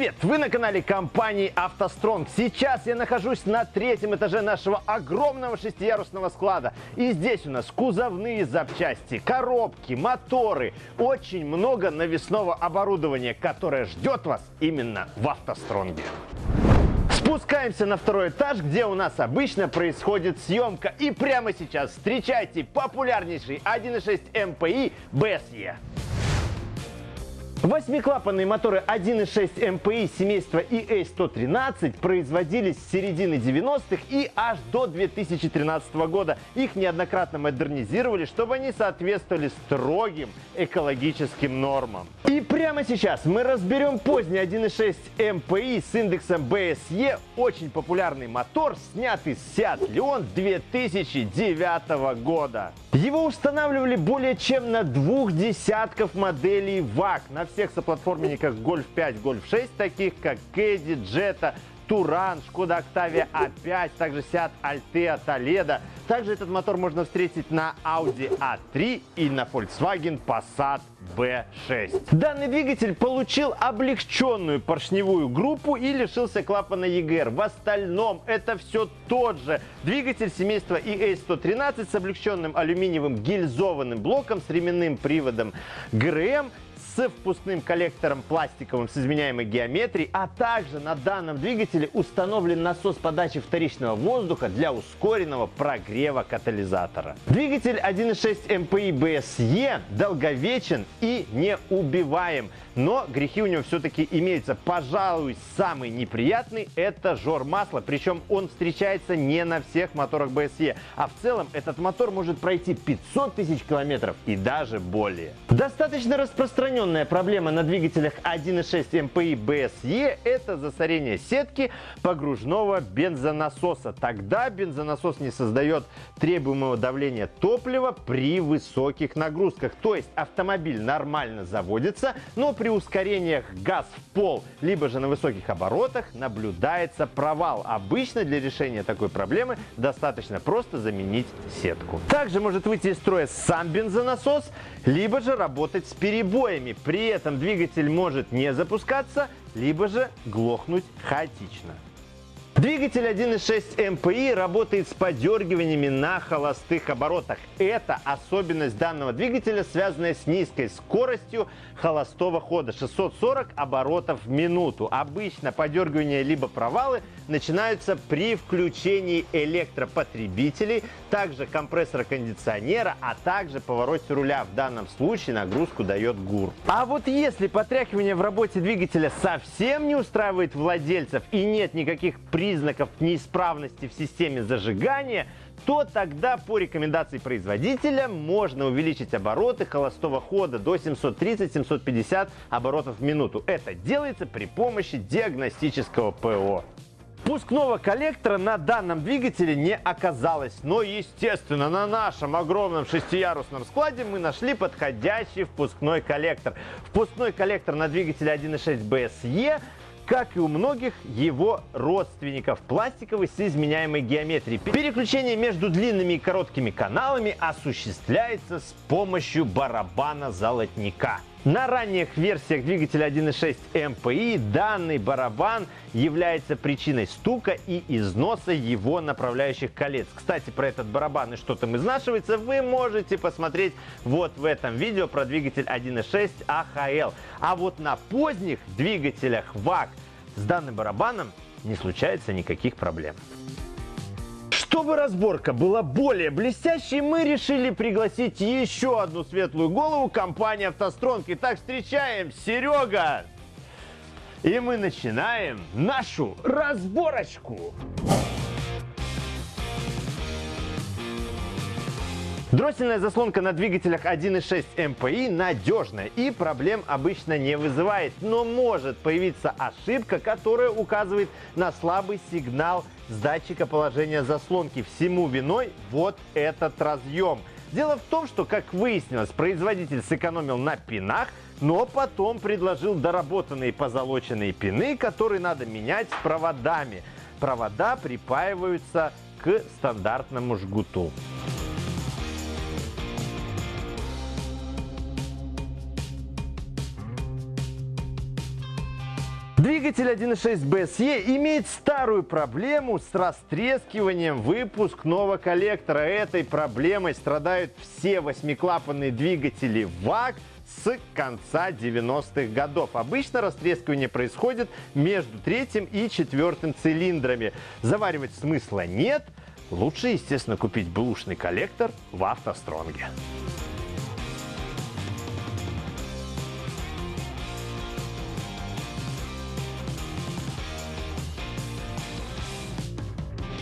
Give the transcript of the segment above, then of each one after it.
Привет! Вы на канале компании «АвтоСтронг». Сейчас я нахожусь на третьем этаже нашего огромного шестиярусного склада. И здесь у нас кузовные запчасти, коробки, моторы. Очень много навесного оборудования, которое ждет вас именно в «АвтоСтронге». Спускаемся на второй этаж, где у нас обычно происходит съемка. И прямо сейчас встречайте популярнейший 1.6 MPI BSE. Восьмиклапанные моторы 1.6 MPI семейства EA113 производились с середины 90-х и аж до 2013 года. Их неоднократно модернизировали, чтобы они соответствовали строгим экологическим нормам. И прямо сейчас мы разберем поздний 1.6 MPI с индексом BSE, очень популярный мотор, снятый с Seat Leon 2009 года. Его устанавливали более чем на двух десятков моделей ВАК на всех соплатформенниках Golf 5, Golf 6, таких как Caddy, Jetta, Туран, Шкода Октавия А5, также Seat Altea, Toledo. Также этот мотор можно встретить на Audi A3 и на Volkswagen Passat B6. Данный двигатель получил облегченную поршневую группу и лишился клапана EGR. В остальном это все тот же двигатель семейства EA113 с облегченным алюминиевым гильзованным блоком с ременным приводом ГРМ с впускным коллектором пластиковым с изменяемой геометрией, а также на данном двигателе установлен насос подачи вторичного воздуха для ускоренного прогрева катализатора. Двигатель 1.6 MPI BSE долговечен и неубиваем, но грехи у него все-таки имеются. Пожалуй, самый неприятный это жор масла, причем он встречается не на всех моторах BSE, а в целом этот мотор может пройти 500 тысяч километров и даже более. Достаточно распространен Распространенная проблема на двигателях 1.6 MPI BSE – это засорение сетки погружного бензонасоса. Тогда бензонасос не создает требуемого давления топлива при высоких нагрузках. То есть автомобиль нормально заводится, но при ускорениях газ в пол, либо же на высоких оборотах наблюдается провал. Обычно для решения такой проблемы достаточно просто заменить сетку. Также может выйти из строя сам бензонасос, либо же работать с перебоями движениями. При этом двигатель может не запускаться, либо же глохнуть хаотично. Двигатель 1.6 MPI работает с подергиваниями на холостых оборотах. Это особенность данного двигателя, связанная с низкой скоростью холостого хода 640 оборотов в минуту. Обычно подергивания либо провалы начинаются при включении электропотребителей, также компрессора кондиционера, а также повороте руля. В данном случае нагрузку дает ГУР. А вот если потряхивание в работе двигателя совсем не устраивает владельцев и нет никаких признаков признаков неисправности в системе зажигания, то тогда по рекомендации производителя можно увеличить обороты холостого хода до 730-750 оборотов в минуту. Это делается при помощи диагностического ПО. Впускного коллектора на данном двигателе не оказалось, но, естественно, на нашем огромном шестиярусном складе мы нашли подходящий впускной коллектор. Впускной коллектор на двигателе 1.6 BSE как и у многих его родственников, пластиковый с изменяемой геометрией. Переключение между длинными и короткими каналами осуществляется с помощью барабана золотника. На ранних версиях двигателя 1.6 MPI данный барабан является причиной стука и износа его направляющих колец. Кстати, про этот барабан и что там изнашивается вы можете посмотреть вот в этом видео про двигатель 1.6 AHL. А вот на поздних двигателях VAC с данным барабаном не случается никаких проблем. Чтобы разборка была более блестящей, мы решили пригласить еще одну светлую голову компании «АвтоСтронг». Итак, встречаем Серега! И мы начинаем нашу разборочку. Дроссельная заслонка на двигателях 1.6 MPI надежная и проблем обычно не вызывает, но может появиться ошибка, которая указывает на слабый сигнал с датчика положения заслонки. Всему виной вот этот разъем. Дело в том, что, как выяснилось, производитель сэкономил на пинах, но потом предложил доработанные позолоченные пины, которые надо менять с проводами. Провода припаиваются к стандартному жгуту. Двигатель 1.6 BSE имеет старую проблему с растрескиванием выпускного коллектора. Этой проблемой страдают все восьмиклапанные двигатели ВАГ с конца 90-х годов. Обычно растрескивание происходит между третьим и четвертым цилиндрами. Заваривать смысла нет. Лучше, естественно, купить бэушный коллектор в автостронге.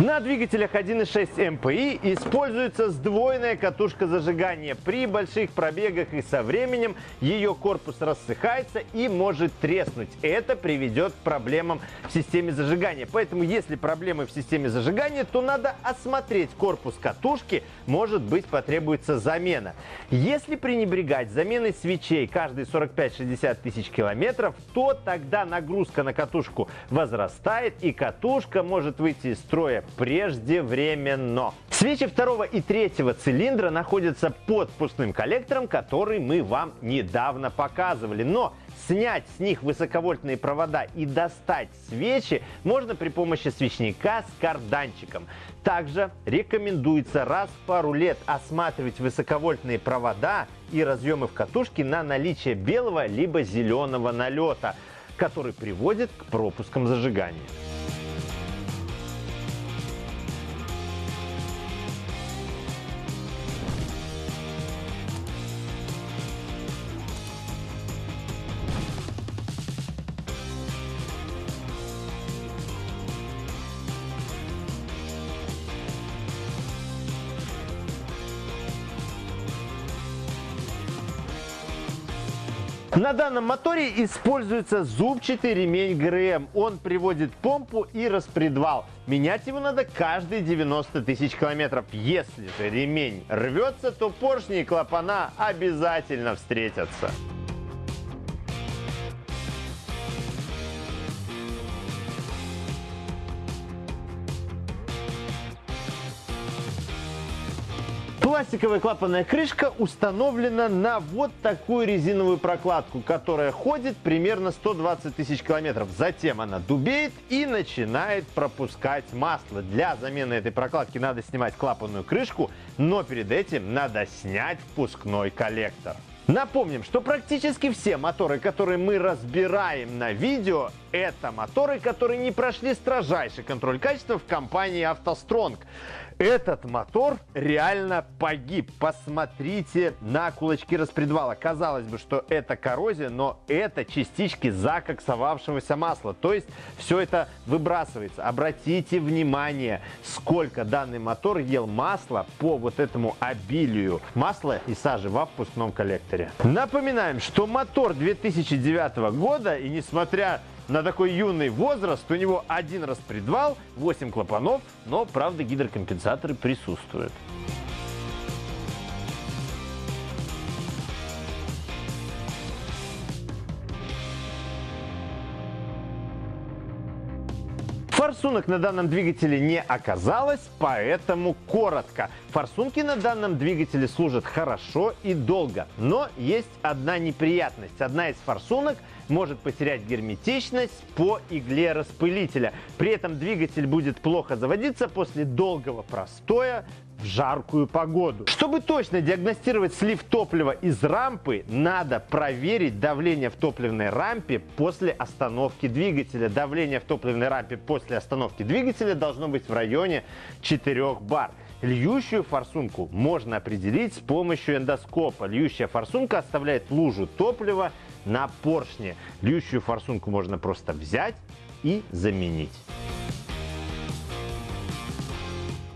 На двигателях 1.6 MPI используется сдвоенная катушка зажигания. При больших пробегах и со временем ее корпус рассыхается и может треснуть. Это приведет к проблемам в системе зажигания. Поэтому, если проблемы в системе зажигания, то надо осмотреть корпус катушки. Может быть, потребуется замена. Если пренебрегать заменой свечей каждые 45-60 тысяч километров, то тогда нагрузка на катушку возрастает и катушка может выйти из строя преждевременно. Свечи второго и третьего цилиндра находятся под впускным коллектором, который мы вам недавно показывали. Но снять с них высоковольтные провода и достать свечи можно при помощи свечника с карданчиком. Также рекомендуется раз в пару лет осматривать высоковольтные провода и разъемы в катушке на наличие белого либо зеленого налета, который приводит к пропускам зажигания. На данном моторе используется зубчатый ремень ГРМ. Он приводит помпу и распредвал. Менять его надо каждые 90 тысяч километров. Если же ремень рвется, то поршни и клапана обязательно встретятся. Пластиковая клапанная крышка установлена на вот такую резиновую прокладку, которая ходит примерно 120 тысяч километров. Затем она дубеет и начинает пропускать масло. Для замены этой прокладки надо снимать клапанную крышку, но перед этим надо снять впускной коллектор. Напомним, что практически все моторы, которые мы разбираем на видео, это моторы, которые не прошли строжайший контроль качества в компании «АвтоСтронг». Этот мотор реально погиб. Посмотрите на кулачки распредвала. Казалось бы, что это коррозия, но это частички закоксовавшегося масла. То есть все это выбрасывается. Обратите внимание, сколько данный мотор ел масла по вот этому обилию масла и сажи во впускном коллекторе. Напоминаем, что мотор 2009 года и несмотря на такой юный возраст у него один распредвал, 8 клапанов, но, правда, гидрокомпенсаторы присутствуют. Форсунок на данном двигателе не оказалось, поэтому коротко. Форсунки на данном двигателе служат хорошо и долго, но есть одна неприятность. Одна из форсунок может потерять герметичность по игле распылителя. При этом двигатель будет плохо заводиться после долгого простоя в жаркую погоду. Чтобы точно диагностировать слив топлива из рампы, надо проверить давление в топливной рампе после остановки двигателя. Давление в топливной рампе после остановки двигателя должно быть в районе 4 бар. Льющую форсунку можно определить с помощью эндоскопа. Льющая форсунка оставляет лужу топлива на поршне. Льющую форсунку можно просто взять и заменить.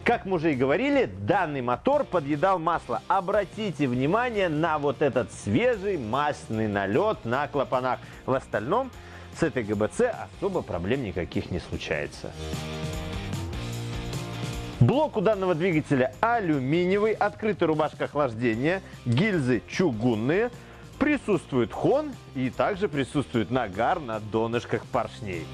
Как мы уже и говорили, данный мотор подъедал масло. Обратите внимание на вот этот свежий масляный налет на клапанах. В остальном с этой ГБЦ особо проблем никаких не случается. Блок у данного двигателя алюминиевый, открытая рубашка охлаждения, гильзы чугунные, присутствует хон и также присутствует нагар на донышках поршней.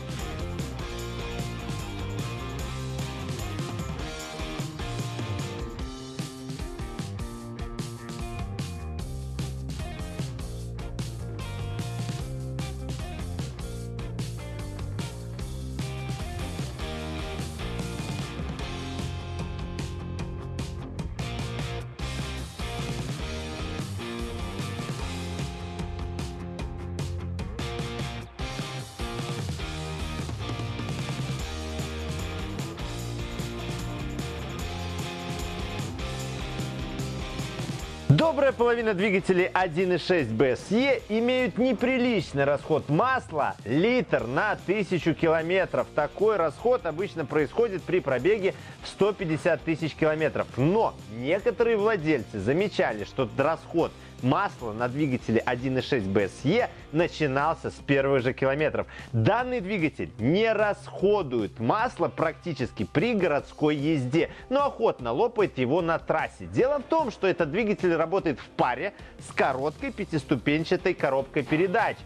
Добрая половина двигателей 1.6 BSE имеют неприличный расход масла литр на 1000 километров. Такой расход обычно происходит при пробеге в 150 тысяч километров. Но некоторые владельцы замечали, что расход масла на двигателе 1.6 BSE начинался с первых же километров. Данный двигатель не расходует масло практически при городской езде, но охотно лопает его на трассе. Дело в том, что этот двигатель работает в паре с короткой пятиступенчатой коробкой передач.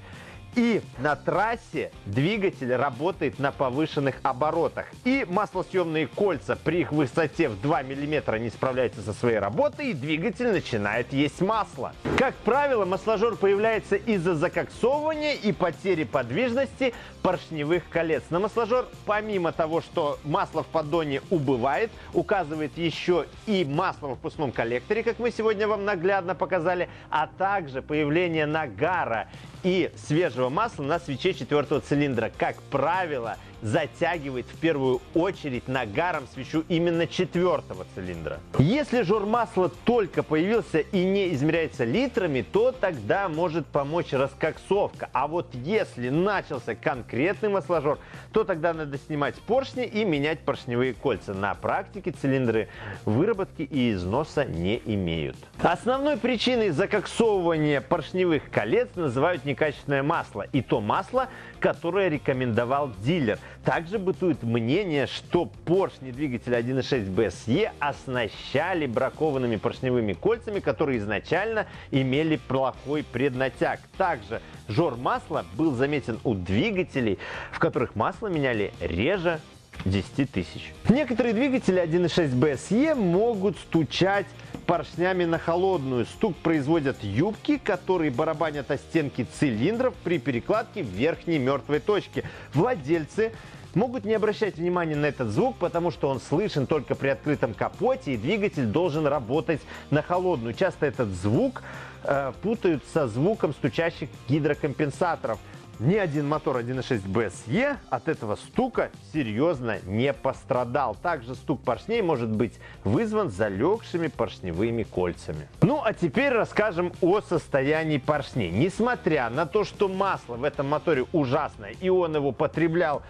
И на трассе двигатель работает на повышенных оборотах. И маслосъемные кольца при их высоте в 2 мм не справляются со своей работой, и двигатель начинает есть масло. Как правило, масложор появляется из-за закоксовывания и потери подвижности поршневых колец. На масложор, помимо того, что масло в поддоне убывает, указывает еще и масло в впускном коллекторе, как мы сегодня вам наглядно показали, а также появление нагара и свежего масла на свече четвертого цилиндра. Как правило, затягивает в первую очередь нагаром свечу именно четвертого цилиндра. Если жор масла только появился и не измеряется литрами, то тогда может помочь раскоксовка. А вот если начался конкретный масложор, то тогда надо снимать поршни и менять поршневые кольца. На практике цилиндры выработки и износа не имеют. Основной причиной закоксовывания поршневых колец называют некачественное масло. И то масло, которое рекомендовал дилер. Также бытует мнение, что поршни двигателя 1.6 BSE оснащали бракованными поршневыми кольцами, которые изначально имели плохой преднатяг. Также жор масла был заметен у двигателей, в которых масло меняли реже 10 тысяч. Некоторые двигатели 1.6 BSE могут стучать поршнями на холодную. Стук производят юбки, которые барабанят о стенки цилиндров при перекладке верхней мертвой точке. Владельцы могут не обращать внимания на этот звук, потому что он слышен только при открытом капоте, и двигатель должен работать на холодную. Часто этот звук э, путают со звуком стучащих гидрокомпенсаторов. Ни один мотор 1.6 BSE от этого стука серьезно не пострадал. Также стук поршней может быть вызван залегшими поршневыми кольцами. Ну а теперь расскажем о состоянии поршней. Несмотря на то, что масло в этом моторе ужасное и он его потреблял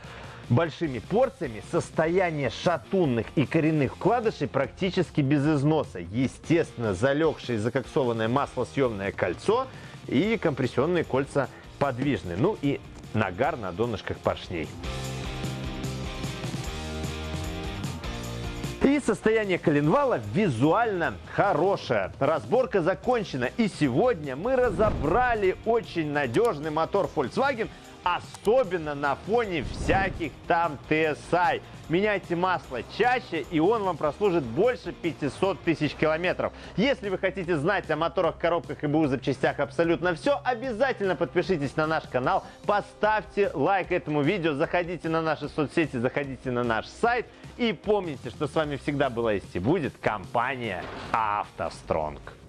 большими порциями, состояние шатунных и коренных вкладышей практически без износа. Естественно, залегшее закоксованное маслосъемное кольцо и компрессионные кольца подвижны. Ну и нагар на донышках поршней. И состояние коленвала визуально хорошее. Разборка закончена. И сегодня мы разобрали очень надежный мотор Volkswagen особенно на фоне всяких там TSI. Меняйте масло чаще, и он вам прослужит больше 500 тысяч километров. Если вы хотите знать о моторах, коробках и БУ запчастях абсолютно все, обязательно подпишитесь на наш канал, поставьте лайк этому видео, заходите на наши соцсети, заходите на наш сайт и помните, что с вами всегда была есть и будет компания «АвтоСтронг».